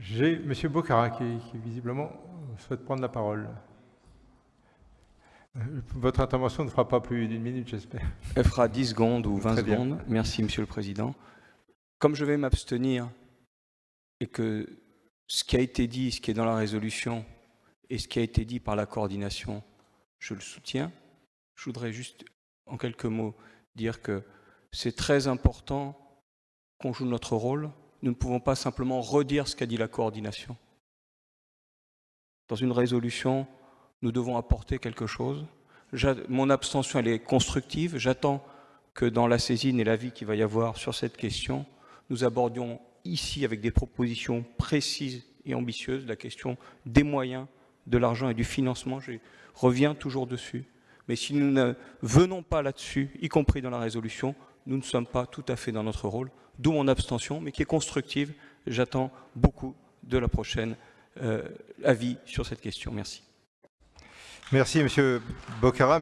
J'ai M. Bocara qui, qui, visiblement souhaite prendre la parole. Votre intervention ne fera pas plus d'une minute, j'espère. Elle fera 10 secondes ou 20 secondes. Merci, Monsieur le Président. Comme je vais m'abstenir et que ce qui a été dit, ce qui est dans la résolution et ce qui a été dit par la coordination, je le soutiens, je voudrais juste, en quelques mots, dire que c'est très important qu'on joue notre rôle, nous ne pouvons pas simplement redire ce qu'a dit la coordination. Dans une résolution, nous devons apporter quelque chose. Mon abstention, elle est constructive. J'attends que dans la saisine et l'avis qu'il va y avoir sur cette question, nous abordions ici, avec des propositions précises et ambitieuses, la question des moyens, de l'argent et du financement. Je reviens toujours dessus. Mais si nous ne venons pas là-dessus, y compris dans la résolution, nous ne sommes pas tout à fait dans notre rôle d'où mon abstention, mais qui est constructive. J'attends beaucoup de la prochaine euh, avis sur cette question. Merci. Merci, Monsieur Bocara.